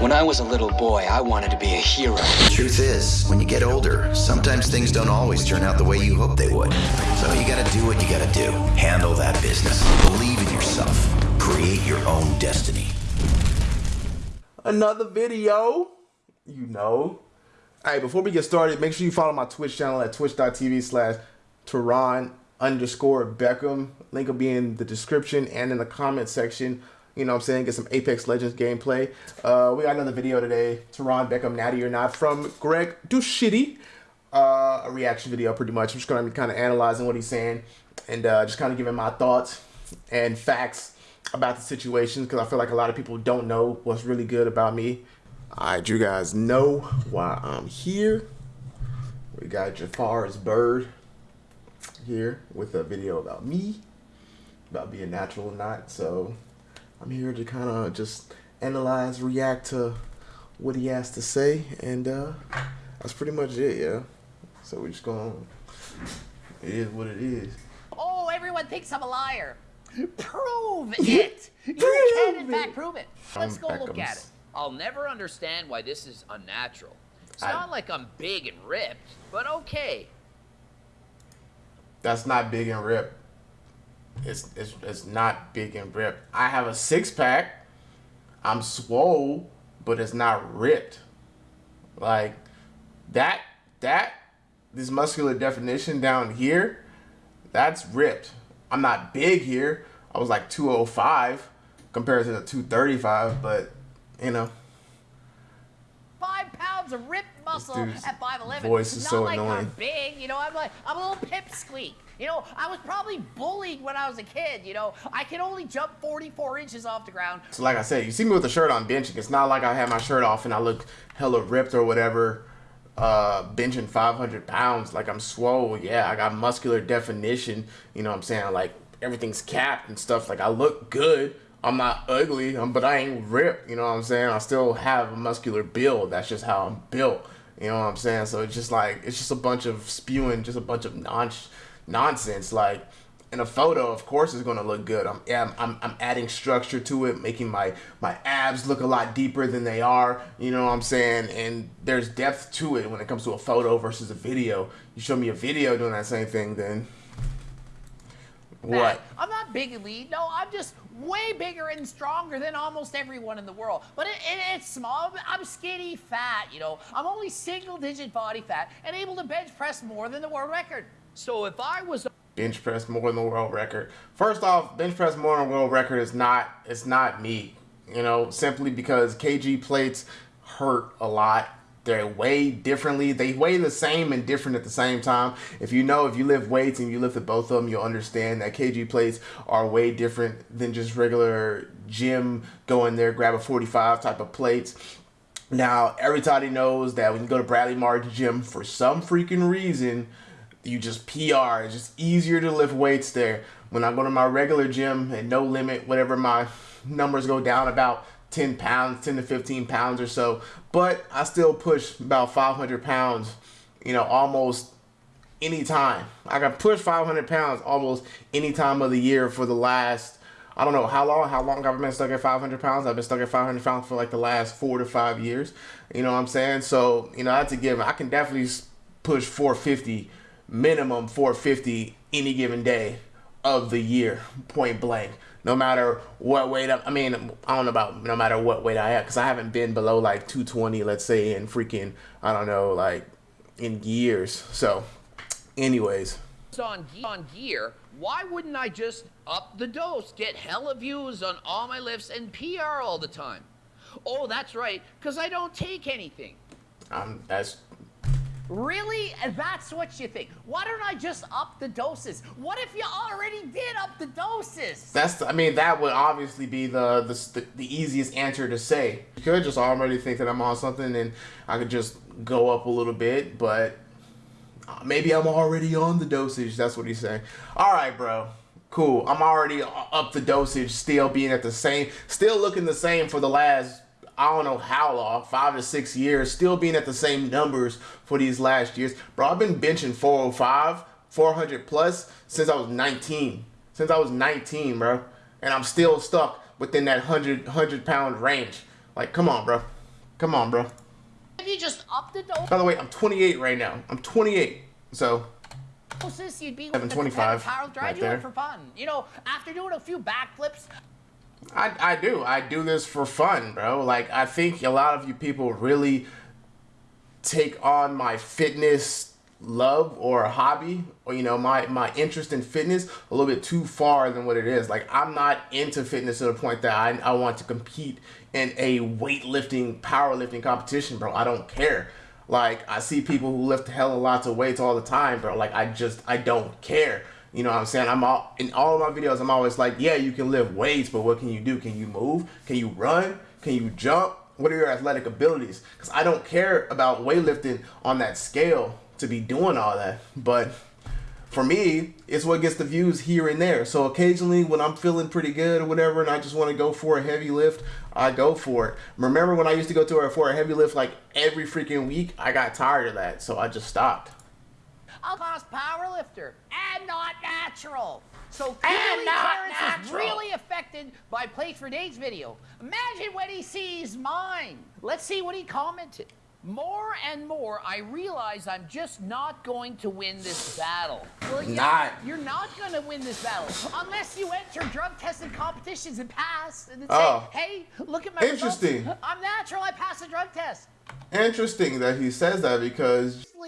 When I was a little boy, I wanted to be a hero. The truth is, when you get older, sometimes things don't always turn out the way you hope they would. So you gotta do what you gotta do. Handle that business. Believe in yourself. Create your own destiny. Another video, you know. All right, before we get started, make sure you follow my Twitch channel at twitch.tv slash Teron underscore Beckham. Link will be in the description and in the comment section. You know what I'm saying? Get some Apex Legends gameplay. Uh, we got another video today. Teron Beckham, Natty or Not, from Greg Doucette. Uh, a reaction video, pretty much. I'm just going to be kind of analyzing what he's saying and uh, just kind of giving my thoughts and facts about the situation because I feel like a lot of people don't know what's really good about me. All right, you guys know why I'm here. We got Jafar's Bird here with a video about me, about being natural or not. So I'm here to kind of just analyze, react to what he has to say, and uh, that's pretty much it, yeah. So we're just going. It is what it is. Oh, everyone thinks I'm a liar. Prove it. You can, in fact, prove it. Let's go look at it. I'll never understand why this is unnatural. It's I- not like I'm big and ripped, but okay. That's not big and ripped. It's it's it's not big and ripped. I have a six pack. I'm swole, but it's not ripped. Like that that this muscular definition down here, that's ripped. I'm not big here. I was like 205 compared to the 235, but you know, Five pounds of ripped muscle at 5'11. voice is not so like annoying. I'm big, you know, I'm like, I'm a little pipsqueak. You know, I was probably bullied when I was a kid, you know. I can only jump 44 inches off the ground. So like I said, you see me with the shirt on benching. It's not like I have my shirt off and I look hella ripped or whatever. Uh, benching 500 pounds, like I'm swole. Yeah, I got muscular definition. You know what I'm saying? Like everything's capped and stuff. Like I look good. I'm not ugly, um, but I ain't ripped. You know what I'm saying? I still have a muscular build. That's just how I'm built. You know what I'm saying? So it's just like it's just a bunch of spewing, just a bunch of non nonsense. Like in a photo, of course, it's gonna look good. I'm, I'm, I'm adding structure to it, making my my abs look a lot deeper than they are. You know what I'm saying? And there's depth to it when it comes to a photo versus a video. You show me a video doing that same thing, then what? I'm not big lean. No, I'm just way bigger and stronger than almost everyone in the world. But it, it, it's small. I'm skinny, fat. You know, I'm only single-digit body fat and able to bench press more than the world record. So if I was bench press more than the world record. First off, bench press more than world record is not it's not me. You know, simply because KG plates hurt a lot. They're weighed differently. They weigh the same and different at the same time. If you know, if you lift weights and you lifted both of them, you'll understand that KG plates are way different than just regular gym go in there, grab a 45 type of plates. Now, everybody knows that when you go to Bradley Martin Gym, for some freaking reason, you just PR. It's just easier to lift weights there. When I go to my regular gym and no limit, whatever my numbers go down about 10 pounds, 10 to 15 pounds or so. But I still push about 500 pounds, you know, almost any time. I can push 500 pounds almost any time of the year for the last, I don't know how long, how long I've been stuck at 500 pounds. I've been stuck at 500 pounds for like the last four to five years. You know what I'm saying? So, you know, that's a given. I can definitely push 450 minimum 450 any given day of the year, point blank. No matter what weight I'm, I mean, I don't know about no matter what weight I have, because I haven't been below like 220, let's say, in freaking, I don't know, like in years. So, anyways, on, on gear, why wouldn't I just up the dose, get hella views on all my lifts, and PR all the time? Oh, that's right, because I don't take anything. um, that's Really? That's what you think. Why don't I just up the doses? What if you already did up the doses? That's, I mean, that would obviously be the, the the easiest answer to say. You could just already think that I'm on something, and I could just go up a little bit, but uh, maybe I'm already on the dosage. That's what he's saying. All right, bro. Cool. I'm already up the dosage, still being at the same, still looking the same for the last I don't know how long, five to six years, still being at the same numbers for these last years. Bro, I've been benching 405, 400 plus since I was 19. Since I was 19, bro. And I'm still stuck within that 100, 100 pound range. Like, come on, bro. Come on, bro. If you just upped the dose, By the way, I'm 28 right now. I'm 28. So you'd be Seven with the twenty-five, Power lifter. Right do there. for fun. You know, after doing a few backflips, I, I do. I do this for fun, bro. Like, I think a lot of you people really take on my fitness love or hobby or you know my my interest in fitness a little bit too far than what it is. Like i'm not into fitness to the point that i, I want to compete in a weightlifting powerlifting competition bro. I don't care. Like i see people who lift hell of lots of weights all the time bro. Like i just i don't care you know what i'm saying i'm all in all of my videos i'm always like yeah you can lift weights but what can you do can you move can you run can you jump what are your athletic abilities? Because I don't care about weightlifting on that scale to be doing all that. But for me, it's what gets the views here and there. So occasionally when I'm feeling pretty good or whatever and I just want to go for a heavy lift, I go for it. Remember when I used to go to a, for a heavy lift like every freaking week? I got tired of that, so I just stopped. I'll class power lifter and not natural. So And clearly not Terrence is really affected by Plates for Days video. Imagine when he sees mine. Let's see what he commented. More and more, I realize I'm just not going to win this battle. Well, yeah, Not. You're not going to win this battle unless you enter drug-tested competitions and pass and then Oh. say, "Hey, look at my Interesting. results. I'm natural. I passed the drug test." Interesting that he says that because Lee.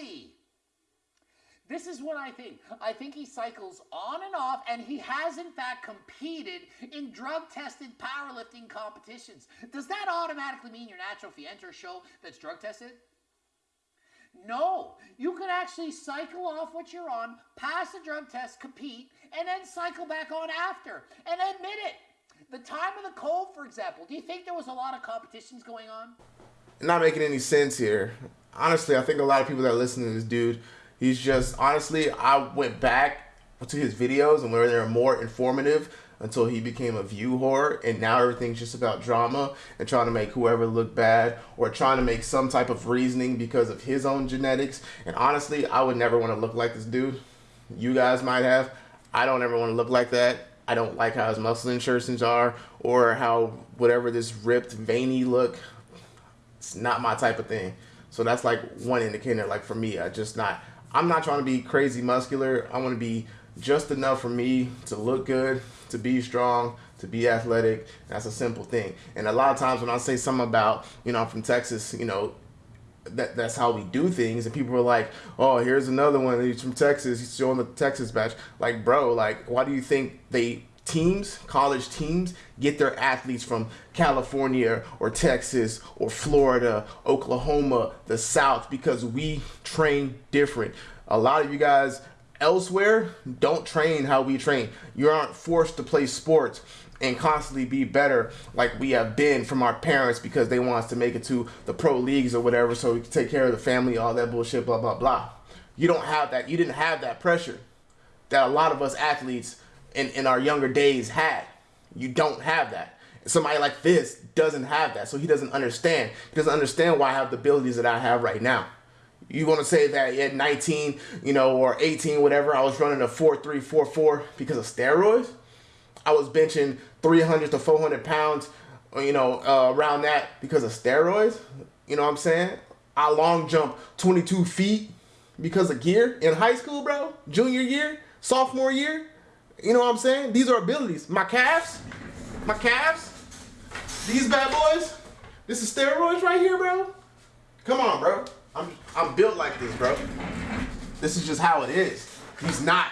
This is what I think. I think he cycles on and off, and he has in fact competed in drug-tested powerlifting competitions. Does that automatically mean you're natural if you enter a show that's drug-tested? No, you can actually cycle off what you're on, pass the drug test, compete, and then cycle back on after and admit it. The time of the cold, for example, do you think there was a lot of competitions going on? not making any sense here. Honestly, I think a lot of people that listen to this dude, he's just honestly. I went back to his videos and where they're more informative until he became a view whore, and now everything's just about drama and trying to make whoever look bad or trying to make some type of reasoning because of his own genetics. And honestly, I would never want to look like this dude. You guys might have. I don't ever want to look like that. I don't like how his muscle insertions are or how whatever this ripped, veiny look it's not my type of thing. So that's like one indicator. Like for me, I just not. I'm not trying to be crazy muscular. I want to be just enough for me to look good, to be strong, to be athletic. That's a simple thing. And a lot of times when I say something about, you know, I'm from Texas, you know, that that's how we do things and people are like oh here's another one he's from texas he's showing the texas badge like bro like why do you think they teams college teams get their athletes from california or texas or florida oklahoma the south because we train different. A lot of you guys elsewhere don't train how we train. You aren't forced to play sports and constantly be better like we have been from our parents because they want us to make it to the pro leagues or whatever so we can take care of the family all that bullshit blah blah blah. You don't have that. You didn't have that pressure that a lot of us athletes in, in our younger days had you don't have that somebody like this doesn't have that so he doesn't understand he doesn't understand why i have the abilities that i have right now you want to say that at 19 you know or 18 whatever i was running a 4-3-4-4 because of steroids I was benching 300 to 400 pounds, you know, uh, around that because of steroids. You know what I'm saying? I long jump 22 feet because of gear in high school, bro. Junior year, sophomore year. You know what I'm saying? These are abilities. My calves, my calves, these bad boys. This is steroids right here, bro. Come on, bro. I'm I'm built like this, bro. This is just how it is. He's not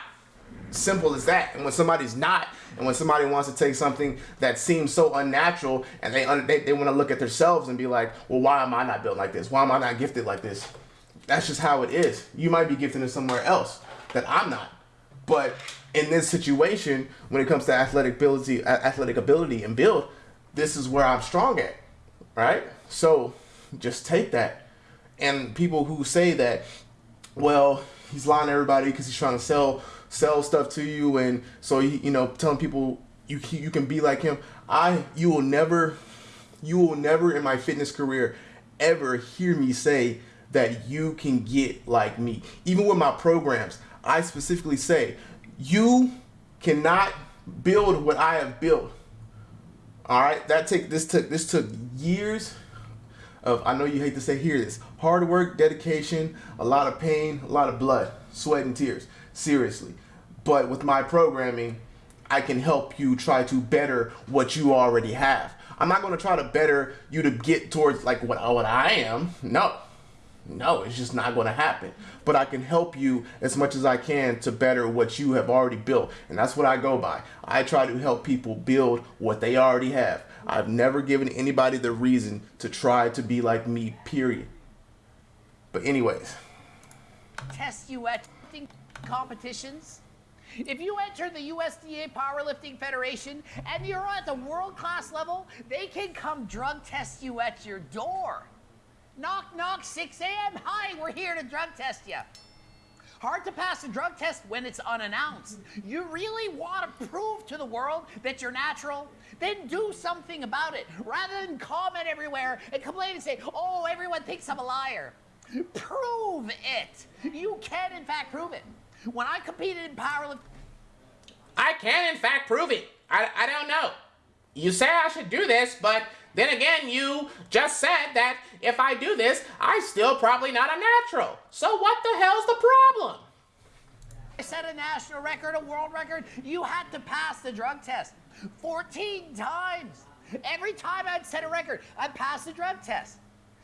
simple as that. And when somebody's not, and when somebody wants to take something that seems so unnatural, and they they, they want to look at themselves and be like, well, why am I not built like this? Why am I not gifted like this? That's just how it is. You might be gifted in somewhere else that I'm not. But in this situation, when it comes to athletic ability, athletic ability and build, this is where I'm strong at, right? So just take that. And people who say that, well, he's lying to everybody because he's trying to sell sell stuff to you, and so he, you know, telling people you you can be like him. I you will never, you will never in my fitness career ever hear me say that you can get like me. Even with my programs, I specifically say you cannot build what I have built. All right, that take this took this took years of I know you hate to say hear this hard work, dedication, a lot of pain, a lot of blood, sweat and tears. Seriously. But with my programming, I can help you try to better what you already have. I'm not going to try to better you to get towards like what, what I am. No. No, it's just not going to happen. But I can help you as much as I can to better what you have already built. And that's what I go by. I try to help people build what they already have. I've never given anybody the reason to try to be like me, period. But anyways. Test you at competitions. If you enter the USDA Powerlifting Federation and you're at the world class level, they can come drug test you at your door. Knock, knock, 6 a.m. Hi, we're here to drug test you. Hard to pass a drug test when it's unannounced. You really want to prove to the world that you're natural? Then do something about it rather than comment everywhere and complain and say, oh, everyone thinks I'm a liar. Prove it. You can, in fact, prove it. When I competed in powerlifting, I can, in fact, prove it. I, I don't know. You say I should do this, but then again, you just said that if I do this, I'm still probably not a natural. So what the hell's the problem? I set a national record, a world record. You had to pass the drug test 14 times. Every time I'd set a record, I'd pass the drug test.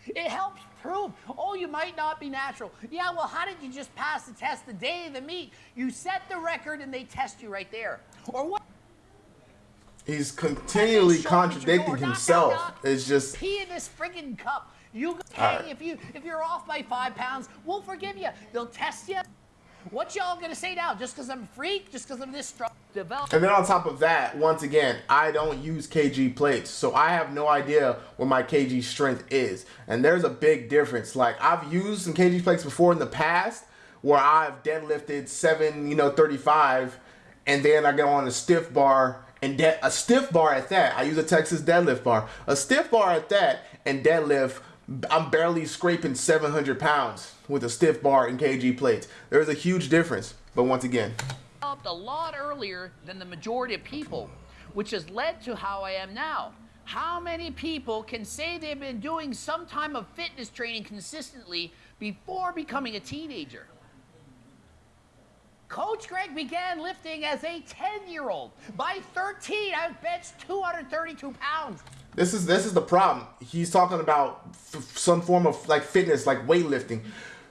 It helps prove, oh, you might not be natural. Yeah, well, how did you just pass the test the day of the meet? You set the record and they test you right there. Or what? He's continually contradicting himself. Knock, knock, knock. It's just pee in this friggin' cup. You, hey, right. if you if you're off by five pounds, we'll forgive you. They'll test you. What y'all gonna say now? Just because I'm a freak? Just because I'm this strong? Develop. And then on top of that, once again, I don't use kg plates, so I have no idea what my kg strength is. And there's a big difference. Like I've used some kg plates before in the past, where I've deadlifted seven, you know, 35, and then I go on a stiff bar and a stiff bar at that. I use a Texas deadlift bar. A stiff bar at that and deadlift. I'm barely scraping 700 pounds with a stiff bar and kg plates. There's a huge difference. But once again, a lot earlier than the majority of people, which has led to how I am now. How many people can say they've been doing some time of fitness training consistently before becoming a teenager? Coach Greg began lifting as a 10-year-old. By 13, I benched 232 pounds. This is this is the problem. He's talking about some form of like fitness, like weightlifting.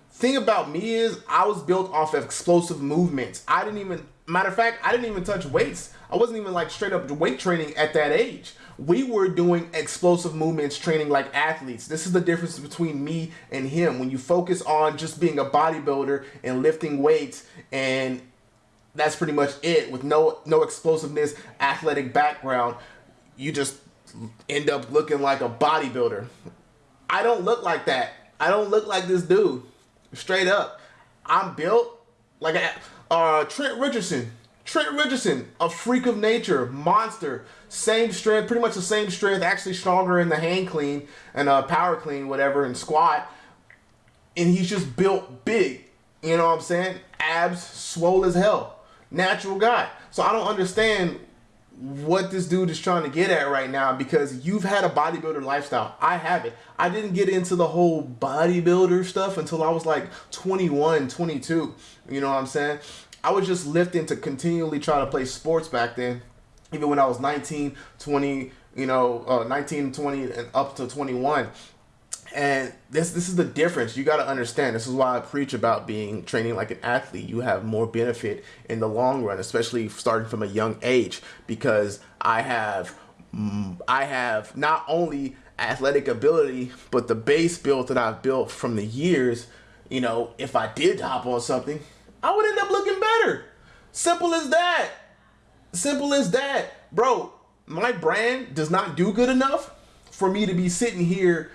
Thing about me is I was built off of explosive movements. I didn't even matter of fact, I didn't even touch weights. I wasn't even like straight up weight training at that age we were doing explosive movements training like athletes. This is the difference between me and him. When you focus on just being a bodybuilder and lifting weights and that's pretty much it with no no explosiveness, athletic background, you just end up looking like a bodybuilder. I don't look like that. I don't look like this dude. Straight up. I'm built like a uh, Trent Richardson. Trent Richardson, a freak of nature, monster, same strength, pretty much the same strength, actually stronger in the hand clean and uh, power clean, whatever, and squat. And he's just built big. You know what I'm saying? Abs, swole as hell. Natural guy. So I don't understand what this dude is trying to get at right now because you've had a bodybuilder lifestyle. I haven't. I didn't get into the whole bodybuilder stuff until I was like 21, 22. You know what I'm saying? I was just lifting to continually try to play sports back then. Even when I was 19, 20, you know, uh, 19, 20, and up to 21. And this this is the difference. You got to understand. This is why I preach about being training like an athlete. You have more benefit in the long run, especially starting from a young age, because I have mm, I have not only athletic ability, but the base build that I've built from the years. You know, if I did hop on something, I would end up looking Simple as that. Simple as that. Bro, my brand does not do good enough for me to be sitting here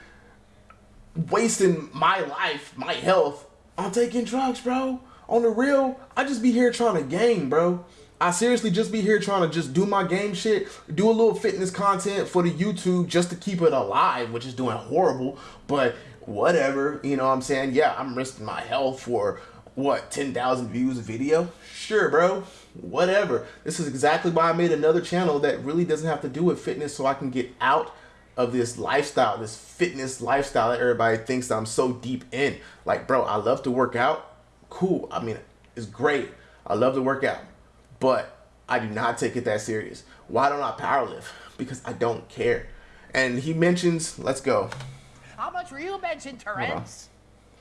wasting my life, my health on taking drugs, bro. On the real, I just be here trying to game, bro. I seriously just be here trying to just do my game shit, do a little fitness content for the YouTube just to keep it alive, which is doing horrible, but whatever, you know what I'm saying? Yeah, I'm risking my health for what 10,000 views a video sure bro whatever this is exactly why I made another channel that really doesn't have to do with fitness so I can get out of this lifestyle, this fitness lifestyle that everybody thinks that I'm so deep in. Like, bro, I love to work out. Cool. I mean, it's great. I love to work out, but I do not take it that serious. Why don't I powerlift? Because I don't care. And he mentions, let's go. How much were you benching, Terrence?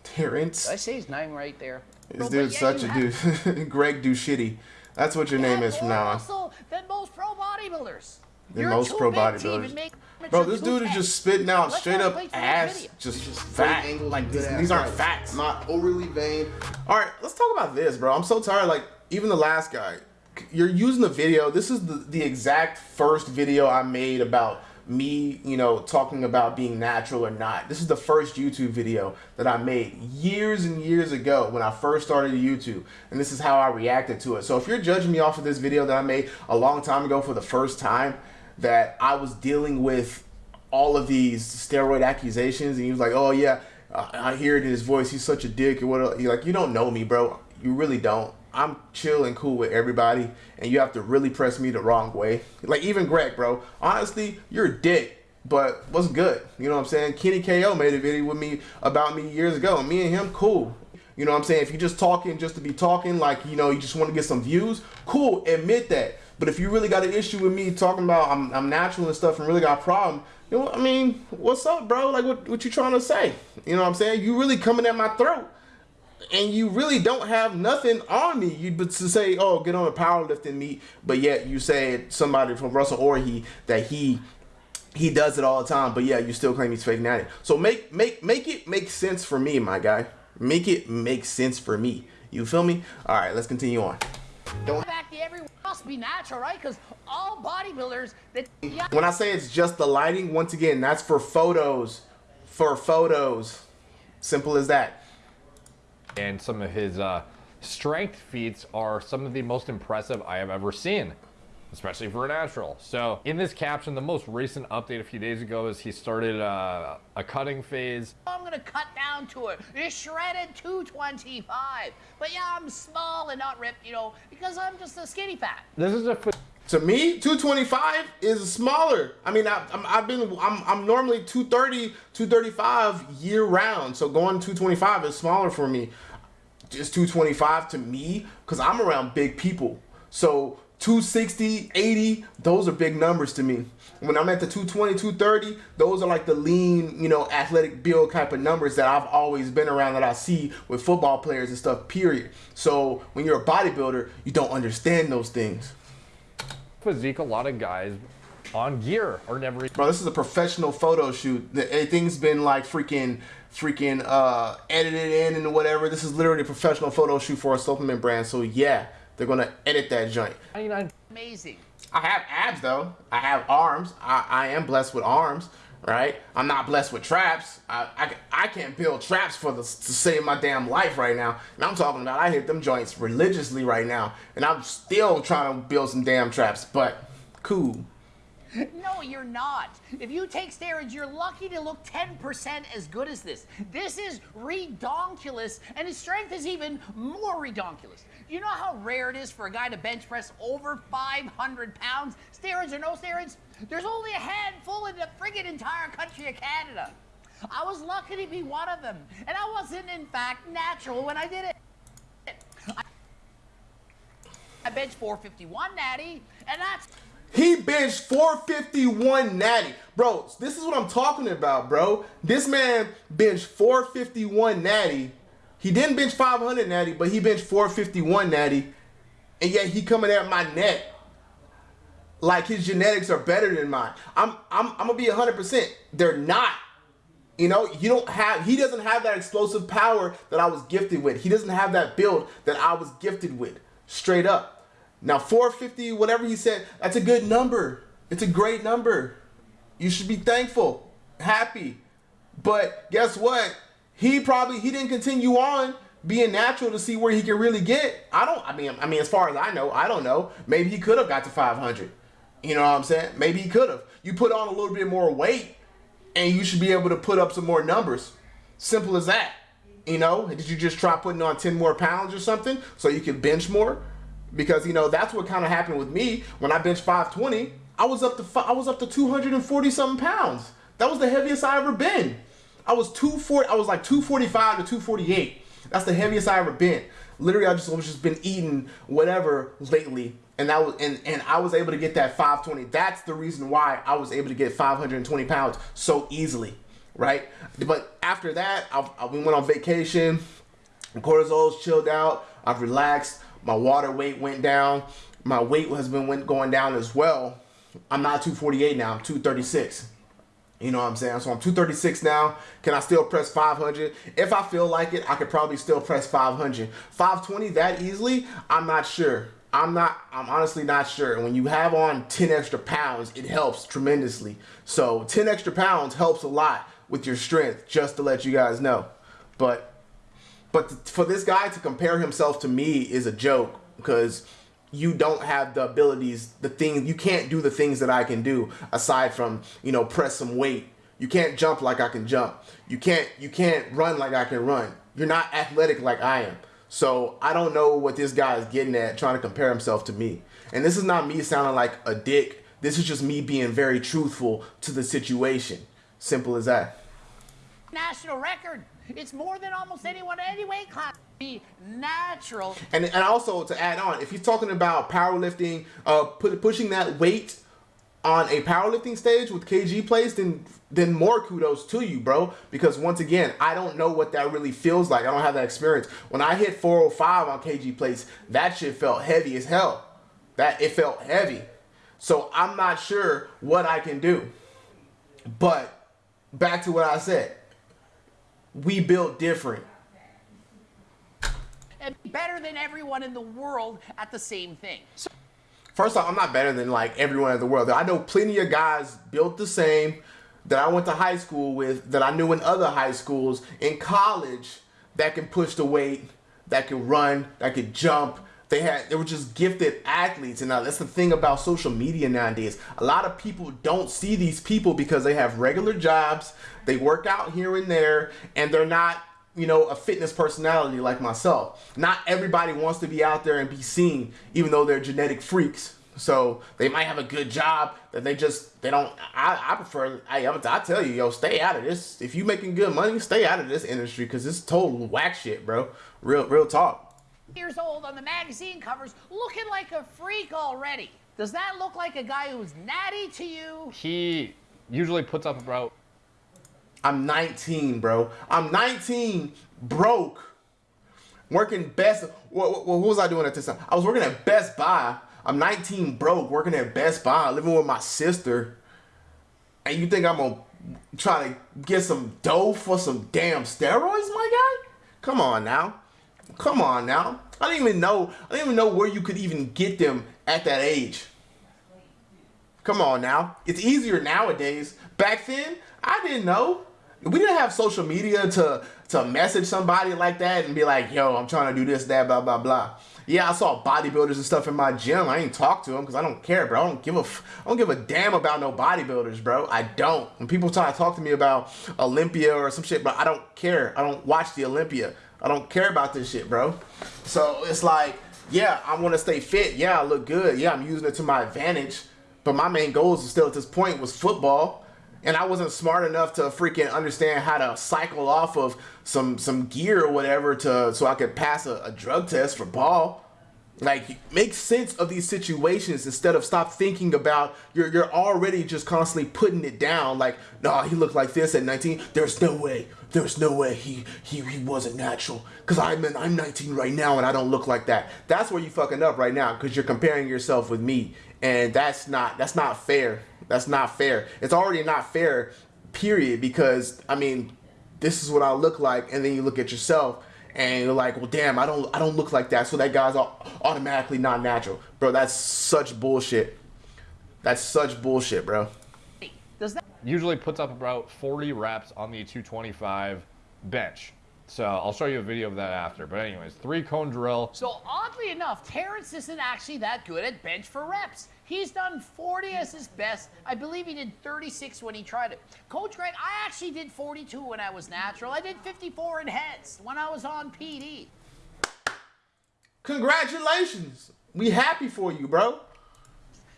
Terrence. I say his name right there? This Bro, dude's yeah, such you a dude. Greg do shitty. That's what your name is from now on. muscle than most pro bodybuilders. Than You're most pro big to even bodybuilders. Bro, this dude is just spitting out Let's straight up wait for that ass, just, just fat. angles Like and these, these aren't bites. facts. Not overly vain. All right, let's talk about this, bro. I'm so tired. Like even the last guy, you're using the video. This is the, the exact first video I made about me, you know, talking about being natural or not. This is the first YouTube video that I made years and years ago when I first started YouTube, and this is how I reacted to it. So if you're judging me off of this video that I made a long time ago for the first time, that I was dealing with all of these steroid accusations, and he was like, "Oh yeah, I hear it in his voice. He's such a dick." And what? You're like, you don't know me, bro. You really don't. I'm chill and cool with everybody, and you have to really press me the wrong way. Like even Greg, bro. Honestly, you're a dick, but what's good? You know what I'm saying? Kenny KO made a video with me about me years ago, me and him cool. You know what I'm saying? If you're just talking just to be talking, like, you know, you just want to get some views, cool, admit that. But if you really got an issue with me talking about I'm, I'm natural and stuff and really got a problem, you know, I mean, what's up, bro? Like, what, what you trying to say? You know what I'm saying? You really coming at my throat. And you really don't have nothing on me. You but to say, oh, get on a powerlifting meet, but yet you said somebody from Russel Orhii that he he does it all the time, but yeah, you still claim he's fake it. So make make make it make sense for me, my guy. Make it make sense for me. You feel me? All right, let's continue on. In fact, everyone must be natural, right? Because all bodybuilders that When I say it's just the lighting, once again, that's for photos. For photos. Simple as that. And some of his uh, strength feats are some of the most impressive I have ever seen, especially for a natural. So, in this caption, the most recent update a few days ago is he started uh, a cutting phase. I'm gonna cut down to it. It's shredded 225. But yeah, I'm small and not ripped, you know, because I'm just a skinny fat. This is a To me, 225 is smaller. I mean, I, I'm, I've been, I'm, I'm normally 230, 235 year round. So going 225 is smaller for me. Just 225 to me, because I'm around big people. So 260, 80, those are big numbers to me. When I'm at the 220, 230, those are like the lean, you know, athletic build type of numbers that I've always been around that I see with football players and stuff, period. So when you're a bodybuilder, you don't understand those things. physique a lot of guys on gear or never Bro, this is a professional photo shoot. The- Everything's been like freaking, freaking uh, edited in and whatever. This is literally a professional photo shoot for a supplement brand. So yeah, they're gonna edit that joint. 99 Amazing. I have abs though. I have arms. I, I am blessed with arms, right? I'm not blessed with traps. I, I, I can't build traps for the to save my damn life right now. And I'm talking about I hit them joints religiously right now, and I'm still trying to build some damn traps. But cool. No, you're not. If you take steroids, you're lucky to look 10% as good as this. This is redonkulous, and his strength is even more redonkulous. You know how rare it is for a guy to bench press over 500 pounds? Steroids or no steroids? There's only a handful in the friggin' entire country of Canada. I was lucky to be one of them, and I wasn't, in fact, natural when I did it. I bench 451 natty, and that's He benched 451 natty. Bro, this is what I'm talking about, bro. This man benched 451 natty. He didn't bench 500 natty, but he benched 451 natty. And yet he coming at my neck like his genetics are better than mine. I'm I'm I'm gonna be 100%. They're not. You know, you don't have he doesn't have that explosive power that I was gifted with. He doesn't have that build that I was gifted with. Straight up. Now 450, whatever he said, that's a good number. It's a great number. You should be thankful, happy. But guess what? He probably he didn't continue on being natural to see where he can really get. I don't I mean I mean as far as I know, I don't know. Maybe he could have got to 500. You know what I'm saying? Maybe he could have. You put on a little bit more weight and you should be able to put up some more numbers. Simple as that. You know, did you just try putting on 10 more pounds or something so you could bench more? Because you know that's what kind of happened with me when I benched 520. I was up to I was up to 240 something pounds. That was the heaviest I ever been. I was 240. I was like 245 to 248. That's the heaviest I ever been. Literally, I just was just been eating whatever lately, and that was and and I was able to get that 520. That's the reason why I was able to get 520 pounds so easily, right? But after that, I, I we went on vacation. Cortisol's chilled out. I've relaxed. My water weight went down. My weight has been going down as well. I'm not 248 now. I'm 236. You know what I'm saying? So I'm 236 now. Can I still press 500? If I feel like it, I could probably still press 500. 520 that easily? I'm not sure. I'm not, I'm honestly not sure. When you have on 10 extra pounds, it helps tremendously. So 10 extra pounds helps a lot with your strength, just to let you guys know. But, but for this guy to compare himself to me is a joke because you don't have the abilities, the things, you can't do the things that I can do aside from, you know, press some weight. You can't jump like I can jump. You can't, you can't run like I can run. You're not athletic like I am. So I don't know what this guy is getting at trying to compare himself to me. And this is not me sounding like a dick. This is just me being very truthful to the situation. Simple as that. National record. It's more than almost anyone in any weight class. Be natural. And and also to add on, if he's talking about powerlifting, uh, put, pushing that weight on a powerlifting stage with KG plates, then then more kudos to you, bro. Because once again, I don't know what that really feels like. I don't have that experience. When I hit 405 on KG plates, that shit felt heavy as hell. That it felt heavy. So I'm not sure what I can do. But back to what I said. We built different. And better than everyone in the world at the same thing. So First off, I'm not better than like everyone in the world. I know plenty of guys built the same that I went to high school with, that I knew in other high schools, in college, that can push the weight, that can run, that can jump. They had they were just gifted athletes, and now that's the thing about social media nowadays. A lot of people don't see these people because they have regular jobs, they work out here and there, and they're not you know, a fitness personality like myself. Not everybody wants to be out there and be seen, even though they're genetic freaks. So they might have a good job that they just they don't. I, I prefer. I I tell you, yo, stay out of this. If you making good money, stay out of this industry because it's total whack shit, bro. Real real talk. Years old on the magazine covers, looking like a freak already. Does that look like a guy who's natty to you? He usually puts up about I'm 19, bro. I'm 19, broke, working best. What, what, what, was I doing at this time? I was working at Best Buy. I'm 19, broke, working at Best Buy, living with my sister. And you think I'm gonna try to get some dough for some damn steroids, my guy? Come on now. Come on now. I didn't even know. I didn't even know where you could even get them at that age. Come on now. It's easier nowadays. Back then, I didn't know we didn't have social media to to message somebody like that and be like, yo, I'm trying to do this, that, blah, blah, blah. Yeah, I saw bodybuilders and stuff in my gym. I ain't talk to them because I don't care, bro. I don't give a, I don't give a damn about no bodybuilders, bro. I don't. When people try to talk to me about Olympia or some shit, but I don't care. I don't watch the Olympia. I don't care about this shit, bro. So it's like, yeah, I want to stay fit. Yeah, I look good. Yeah, I'm using it to my advantage. But my main goals still at this point was football and I wasn't smart enough to freaking understand how to cycle off of some some gear or whatever to so I could pass a, a drug test for ball. Like make sense of these situations instead of stop thinking about you're you're already just constantly putting it down. Like nah he looked like this at 19 there's no way there's no way he he, he wasn't natural. Because I'm I'm 19 right now and I don't look like that. That's where you fucking up right now because you're comparing yourself with me. And that's not that's not fair that's not fair. It's already not fair, period, because I mean, this is what I look like, and then you look at yourself and you're like, well, damn, I don't, I don't look like that, so that guy's automatically not natural, bro. That's such bullshit. That's such bullshit, bro. Does that usually puts up about 40 reps on the 225 bench. So I'll show you a video of that after. But anyways, three cone drill. So oddly enough, Terrence isn't actually that good at bench for reps. He's done 40 as his best. I believe he did 36 when he tried it. Coach Greg, I actually did 42 when I was natural. I did 54 in heads when I was on PD. Congratulations. We happy for you, bro.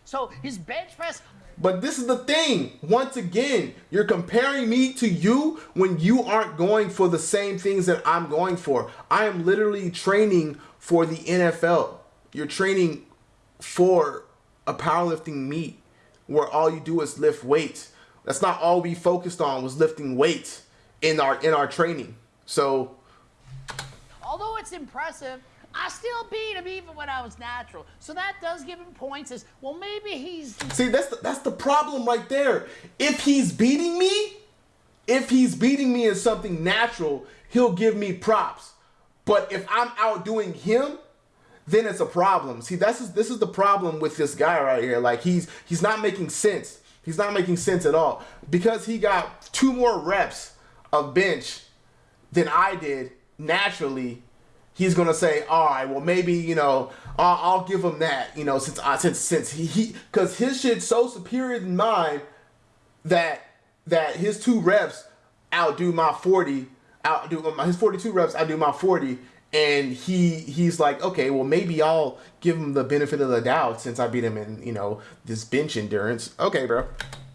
So his bench press But this is the thing. Once again, you're comparing me to you when you aren't going for the same things that I'm going for. I am literally training for the NFL. You're training for a powerlifting meet where all you do is lift weights. That's not all we focused on was lifting weights in our in our training. So Although it's impressive, I still beat him even when I was natural. So that does give him points as, well, maybe he's See, that's the, that's the problem right there. If he's beating me, if he's beating me in something natural, he'll give me props. But if I'm outdoing him, then it's a problem. See, that's this is the problem with this guy right here. Like he's he's not making sense. He's not making sense at all because he got two more reps of bench than I did naturally. He's gonna say, all right, well maybe you know I'll, I'll give him that you know since I since since he because his shit's so superior than mine that that his two reps outdo my 40 outdo my his 42 reps outdo my 40 and he he's like okay well maybe i'll give him the benefit of the doubt since i beat him in you know this bench endurance. Okay bro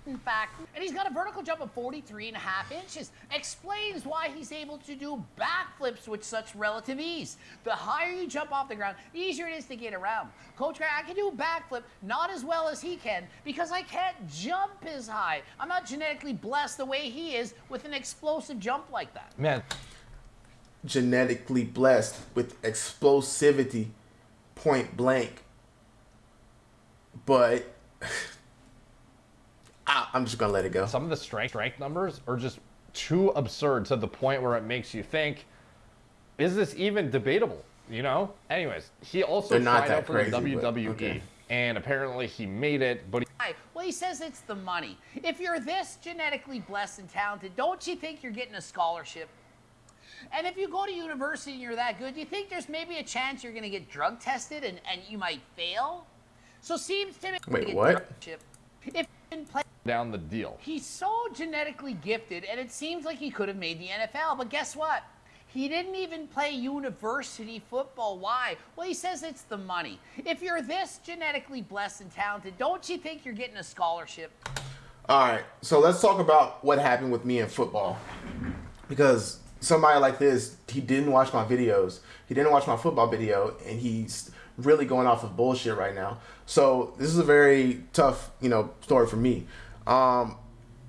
in fact, and he's got a vertical jump of 43 and a half inches. Explains why he's able to do backflips with such relative ease. The higher you jump off the ground, the easier it is to get around. Coach Grant, I can do a backflip not as well as he can because I can't jump as high. I'm not genetically blessed the way he is with an explosive jump like that. Man, genetically blessed with explosivity point blank but I, i'm just gonna let it go some of the strength strength numbers are just too absurd to the point where it makes you think, is this even debatable? You know. Anyways, he also They're not tried that out for crazy, the but WWE, okay. and apparently he made it. But he, Well, he says it's the money. If you're this genetically blessed and talented, don't you think you're getting a scholarship? And if you go to university and you're that good, do you think there's maybe a chance you're going to get drug tested and, and you might fail? So seems to me Wait, what? If you play, down the deal. he's so genetically gifted, and it seems like he could have made the NFL. But guess what? He didn't even play university football. Why? Well, he says it's the money. If you're this genetically blessed and talented, don't you think you're getting a scholarship? All right, so let's talk about what happened with me in football. Because somebody like this, he didn't watch my videos. He didn't watch my football video, and he's really going off of bullshit right now. So this is a very tough, you know, story for me. Um,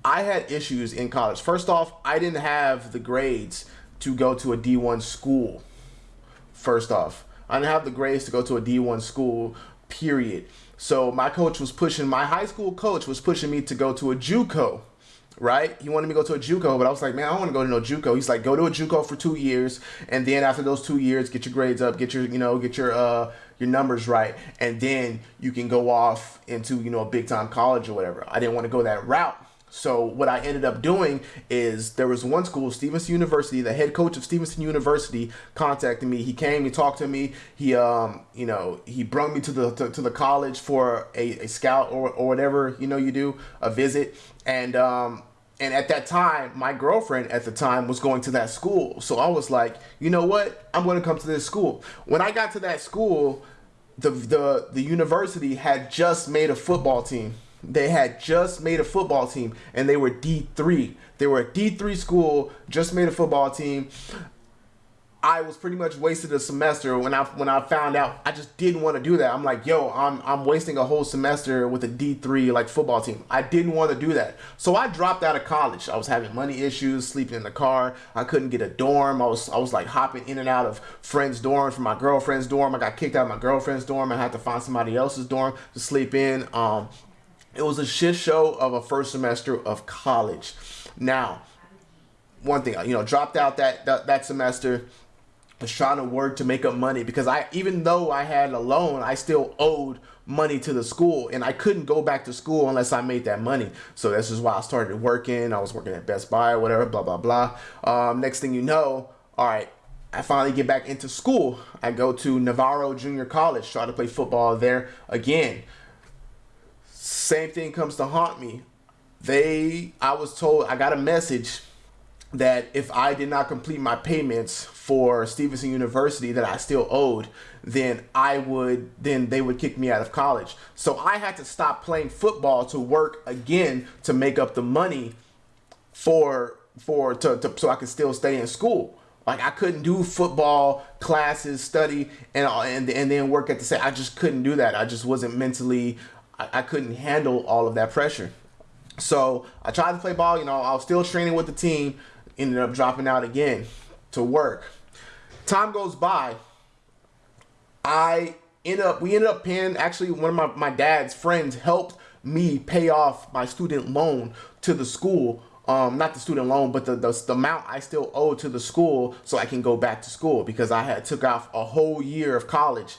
I had issues in college. First off, I didn't have the grades to go to a D1 school first off. I didn't have the grades to go to a D1 school, period. So my coach was pushing, my high school coach was pushing me to go to a JUCO, right? He wanted me to go to a JUCO, but I was like, man, I don't want to go to no JUCO. He's like, go to a JUCO for two years, and then after those two years, get your grades up, get your, you know, get your, uh, your numbers right, and then you can go off into, you know, a big time college or whatever. I didn't want to go that route. So what I ended up doing is there was one school, Stevenson University. The head coach of Stevenson University contacted me. He came, he talked to me. He, um, you know, he brought me to the to, to the college for a, a scout or, or whatever you know you do a visit. And um, and at that time, my girlfriend at the time was going to that school. So I was like, you know what? I'm going to come to this school. When I got to that school, the the the university had just made a football team. They had just made a football team and they were D3. They were a D3 school, just made a football team. I was pretty much wasted a semester when I when I found out I just didn't want to do that. I'm like, yo, I'm I'm wasting a whole semester with a D3 like football team. I didn't want to do that. So I dropped out of college. I was having money issues, sleeping in the car. I couldn't get a dorm. I was I was like hopping in and out of friends' dorms from my girlfriend's dorm. I got kicked out of my girlfriend's dorm. I had to find somebody else's dorm to sleep in. Um it was a shit show of a first semester of college. Now, one thing, you know, dropped out that that, that semester was trying to work to make up money because I even though I had a loan, I still owed money to the school and I couldn't go back to school unless I made that money. So this is why I started working. I was working at Best Buy or whatever, blah blah blah. Um, next thing you know, all right, I finally get back into school. I go to Navarro Junior College, try to play football there again. Same thing comes to haunt me. They, I was told, I got a message that if I did not complete my payments for Stevenson University that I still owed, then I would then they would kick me out of college. So I had to stop playing football to work again to make up the money for for to, to so I could still stay in school. Like I couldn't do football classes, study, and and and then work at the same. I just couldn't do that. I just wasn't mentally. I, I couldn't handle all of that pressure. So I tried to play ball. You know, I was still training with the team. Ended up dropping out again to work. Time goes by. I end up. We ended up paying. Actually, one of my my dad's friends helped me pay off my student loan to the school um, not the student loan, but the, the, the amount I still owe to the school so I can go back to school because I had took off a whole year of college.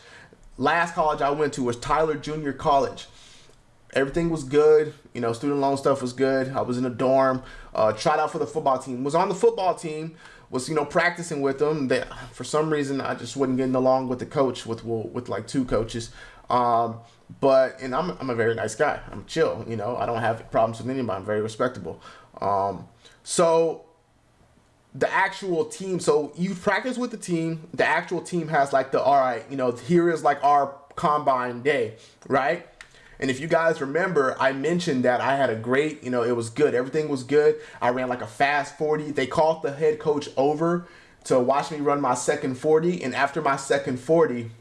Last college I went to was Tyler Junior College. Everything was good, you know, student loan stuff was good. I was in a dorm, uh, tried out for the football team, was on the football team, was you know practicing with them. That for some reason I just wasn't getting along with the coach with with like two coaches. Um, but and I'm I'm a very nice guy. I'm chill, you know. I don't have problems with anybody. I'm very respectable. Um, so the actual team, so you practice with the team. The actual team has like the all right, you know, here is like our combine day, right? And if you guys remember, I mentioned that I had a great, you know, it was good. Everything was good. I ran like a fast 40. They called the head coach over to watch me run my second 40. And after my second 40,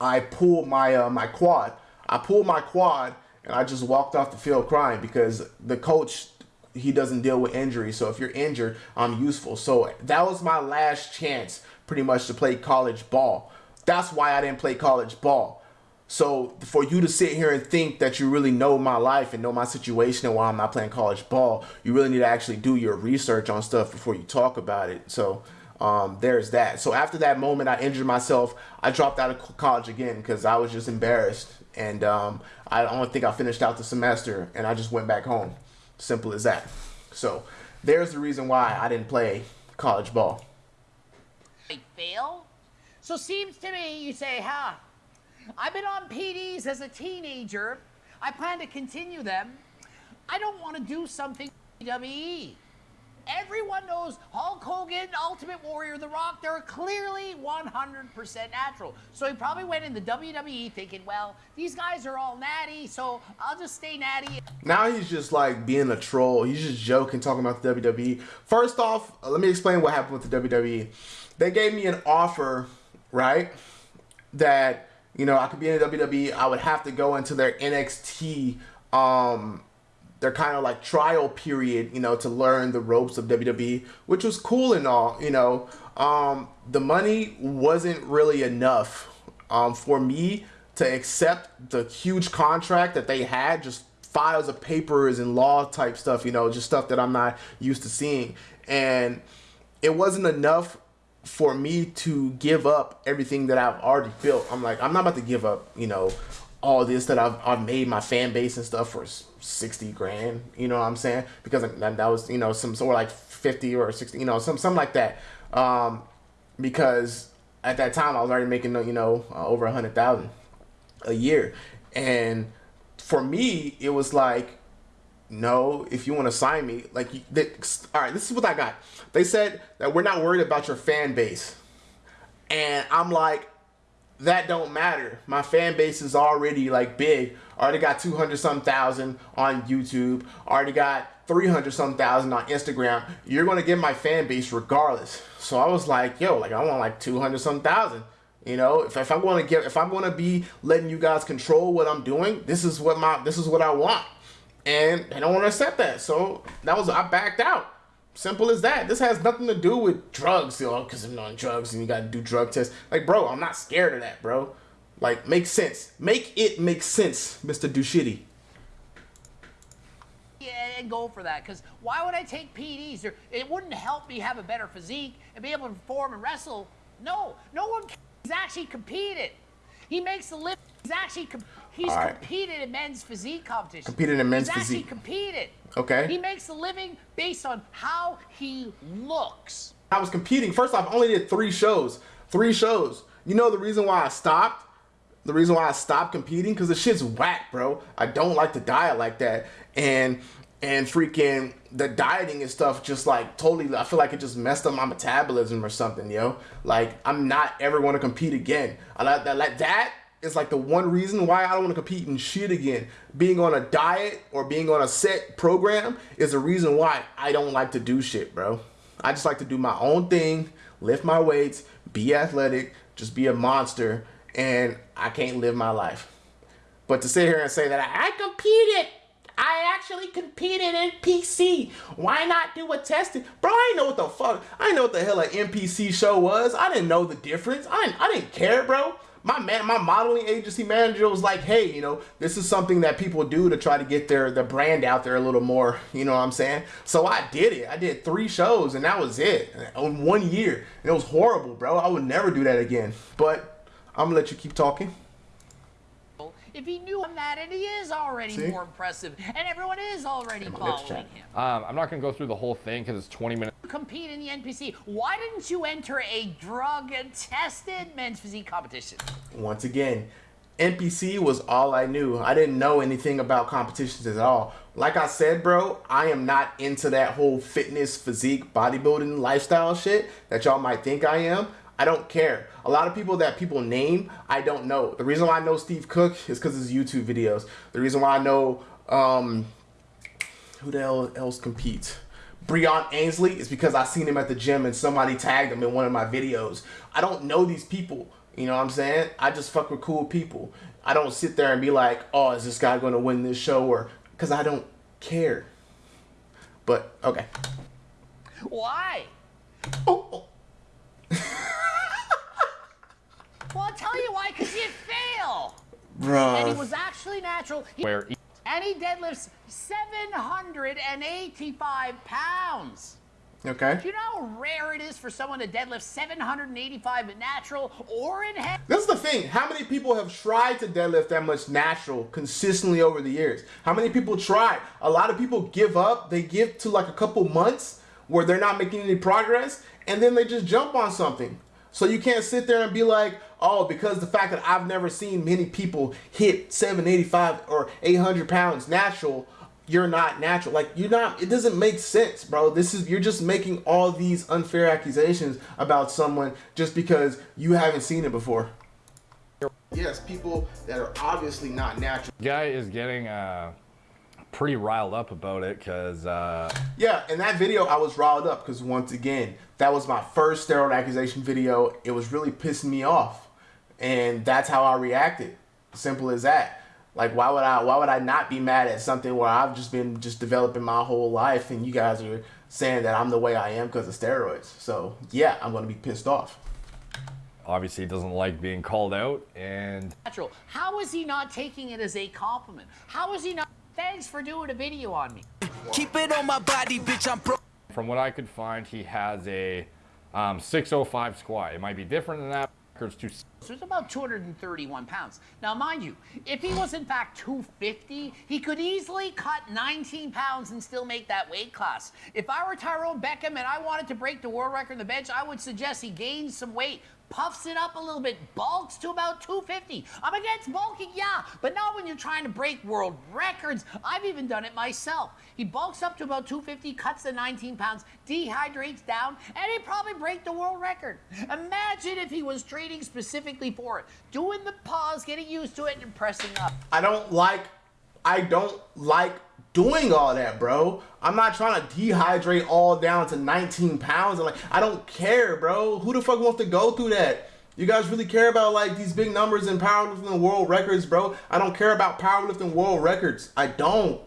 I pulled my uh, my quad. I pulled my quad and I just walked off the field crying because the coach he doesn't deal with injury. So if you're injured, I'm useful. So that was my last chance pretty much to play college ball. That's why I didn't play college ball. So for you to sit here and think that you really know my life and know my situation and why I'm not playing college ball, you really need to actually do your research on stuff before you talk about it. So um, there's that. So after that moment, I injured myself. I dropped out of college again because I was just embarrassed. And um, I don't think I finished out the semester and I just went back home. Simple as that. So there's the reason why I didn't play college ball. I fail? So seems to me you say, huh, I've been on PEDs as a teenager. I plan to continue them. I don't want to do something WWE. Everyone knows Hulk Hogan, Ultimate Warrior, The Rock, they're clearly 100% natural. So he probably went in the WWE thinking, well, these guys are all natty, so I'll just stay natty. Now he's just like being a troll. He's just joking, talking about the WWE. First off, uh, let me explain what happened with the WWE. They gave me an offer, right? That, you know, I could be in the WWE. I would have to go into their NXT um, their kind of like trial period, you know, to learn the ropes of WWE, which was cool and all, you know. Um, the money wasn't really enough um, for me to accept the huge contract that they had, just files of papers and law type stuff, you know, just stuff that I'm not used to seeing. And it wasn't enough for me to give up everything that I've already built. I'm like, I'm not about to give up, you know, all this that I've, I've made my fan base and stuff for 60 grand, you know what I'm saying? Because that, was, you know, some sort of like 50 or 60, you know, some, something like that. Um, because at that time I was already making, you know, uh, over a hundred thousand a year. And for me, it was like, no, if you want to sign me, like, they, all right, this is what I got. They said that we're not worried about your fan base. And I'm like, that don't matter. My fan base is already like big. Already got 200 some thousand on YouTube. Already got 300 some thousand on Instagram. You're going to get my fan base regardless. So I was like, yo, like I want like 200 some thousand. You know, if, if I'm going to get, if I'm going to be letting you guys control what I'm doing, this is what my, this is what I want. And I don't want to accept that. So that was, I backed out. Simple as that. This has nothing to do with drugs, know, because I'm on drugs and you got to do drug tests. Like, bro, I'm not scared of that, bro. Like, make sense. Make it make sense, Mr. Dushitty. Yeah, and go for that. Because why would I take PEDs? Or it wouldn't help me have a better physique and be able to perform and wrestle. No, no one has actually competed. He makes the lift. He's actually com- he's right. competed in men's physique competition. Competed in men's he's physique. actually competed. Okay. He makes a living based on how he looks. I was competing. First off, I only did three shows. Three shows. You know the reason why I stopped? The reason why I stopped competing? Because the shit's whack, bro. I don't like to diet like that. And and freaking the dieting and stuff just like totally I feel like it just messed up my metabolism or something, yo. Like I'm not ever going to compete again. I like that like that is like the one reason why I don't want to compete in shit again. Being on a diet or being on a set program is the reason why I don't like to do shit, bro. I just like to do my own thing, lift my weights, be athletic, just be a monster, and I can't live my life. But to sit here and say that I, competed, I actually competed in PC. Why not do a testing? Bro, I didn't know what the fuck. I didn't know what the hell an NPC show was. I didn't know the difference. I didn't, I didn't care, bro. My man, my modeling agency manager was like, "Hey, you know, this is something that people do to try to get their their brand out there a little more." You know what I'm saying? So I did it. I did three shows, and that was it in one year. And it was horrible, bro. I would never do that again. But I'm gonna let you keep talking. If he knew that, and he is already See? more impressive, and everyone is already let's following him. Um, I'm not going to go through the whole thing because it's 20 minutes. Compete in the NPC. Why didn't you enter a drug-tested men's physique competition? once again, NPC was all I knew. I didn't know anything about competitions at all. Like I said, bro, I am not into that whole fitness, physique, bodybuilding lifestyle shit that y'all might think I am. I don't care. A lot of people that people name, I don't know. The reason why I know Steve Cook is because his YouTube videos. The reason why I know um, who the hell else competes? Breon Ansley is because I seen him at the gym and somebody tagged him in one of my videos. I don't know these people. You know what I'm saying? I just fuck with cool people. I don't sit there and be like, oh, is this guy going to win this show? Or because I don't care. But okay. Why? Oh, oh. Well, I'll tell you why, because he'd fail. And he was actually natural. He- Where e- and he deadlifts 785 pounds. Okay. Do you know how rare it is for someone to deadlift 785 natural or in heavy? This is the thing. How many people have tried to deadlift that much natural consistently over the years? How many people try? A lot of people give up. They give to like a couple months where they're not making any progress, and then they just jump on something. So you can't sit there and be like, oh, because the fact that I've never seen many people hit 785 or 800 pounds natural, you're not natural. Like you're not. It doesn't make sense, bro. This is you're just making all these unfair accusations about someone just because you haven't seen it before. Yes, people that are obviously not natural. guy is getting uh, pretty riled up about it because uh, Yeah, in that video, I was riled up because once again, that was my first steroid accusation video. It was really pissing me off, and that's how I reacted. Simple as that. Like, why would I? Why would I not be mad at something where I've just been just developing my whole life, and you guys are saying that I'm the way I am because of steroids? So yeah, I'm gonna be pissed off. obviously he doesn't like being called out. And natural. How is he not taking it as a compliment? How is he not? Thanks for doing a video on me. Keep it on my body, bitch. I'm pro. From what I could find, he has a um, 605 squat. It might be different than that. So it's about 231 pounds. Now, mind you, if he was in fact 250, he could easily cut 19 pounds and still make that weight class. If I were Tyrone Beckham and I wanted to break the world record on the bench, I would suggest he gains some weight, puffs it up a little bit, bulks to about 250. I'm against bulking, yeah, but not when you're trying to break world records. I've even done it myself. He bulks up to about 250, cuts the 19 pounds, dehydrates down, and he'd probably break the world record. Imagine if he was training specifically for it, doing the pause, getting used to it, and pressing up. I don't like I don't like doing all that, bro. I'm not trying to dehydrate all down to 19 pounds. And like, I don't care, bro. Who the fuck wants to go through that? You guys really care about like these big numbers in powerlifting and world records, bro? I don't care about powerlifting world records. I don't.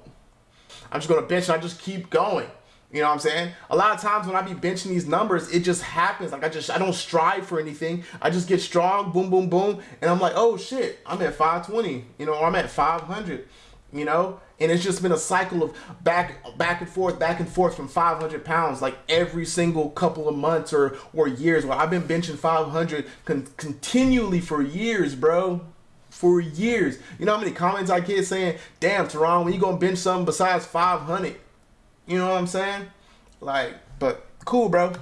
I'm just gonna bench and I just keep going. You know what I'm saying? A lot of times when I be benching these numbers, it just happens. Like I just I don't strive for anything. I just get strong, boom, boom, boom, and I'm like, oh shit, I'm at 520, you know, or I'm at 500, you know? And it's just been a cycle of back back and forth, back and forth from 500 pounds, like every single couple of months or or years. Where I've been benching 500 con- continually for years, bro for years. You know how many comments I get saying, damn, Teron, when you gonna bench something besides 500? You know what I'm saying? Like, but cool, bro.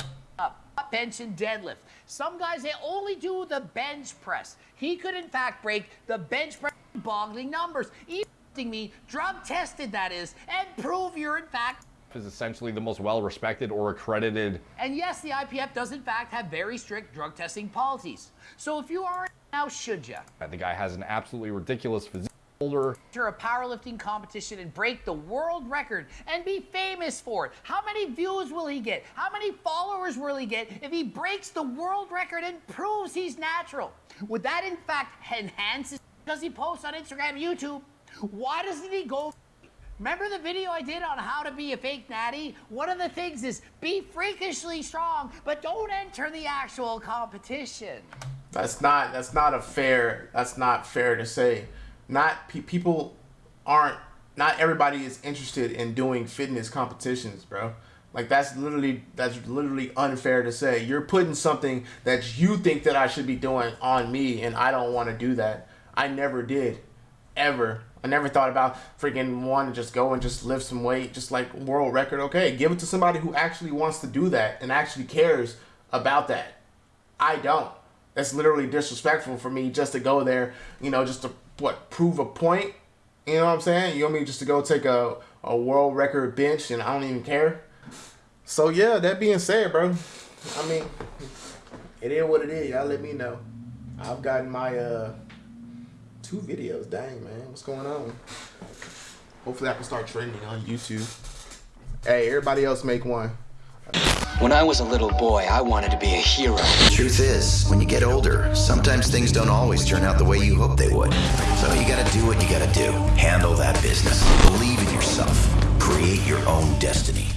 bench and deadlift. Some guys they only do the bench press. He could in fact break the bench press boggling numbers. Even me, drug tested that is, and prove you're in fact is essentially the most well-respected or accredited and yes, the IPF does in fact have very strict drug testing policies. So if you are now should ya? the guy has an absolutely ridiculous physique holder enter a powerlifting competition and break the world record and be famous for it. How many views will he get? How many followers will he get if he breaks the world record and proves he's natural? Would that in fact enhance his does he post on Instagram, YouTube? Why doesn't he go Remember the video I did on how to be a fake natty? One of the things is be freakishly strong, but don't enter the actual competition. That's not that's not a fair that's not fair to say. Not pe- people aren't not everybody is interested in doing fitness competitions, bro. Like that's literally that's literally unfair to say. You're putting something that you think that I should be doing on me and I don't want to do that. I never did. Ever. I never thought about freaking wanting to just go and just lift some weight, just like world record. Okay, give it to somebody who actually wants to do that and actually cares about that. I don't. That's literally disrespectful for me just to go there, you know, just to what prove a point. You know what I'm saying? You want me just to go take a, a world record bench and I don't even care? So yeah, that being said, bro, I mean, it is what it is. Y'all let me know. I've gotten my uh two videos. Dang man, what's going on? Hopefully I can start trending on YouTube. Hey, everybody else make one. When I was a little boy, I wanted to be a hero. The Truth is, when you get older, sometimes things don't always turn out the way you hope they would. So you gotta do what you gotta do. Handle that business. Believe in yourself. Create your own destiny.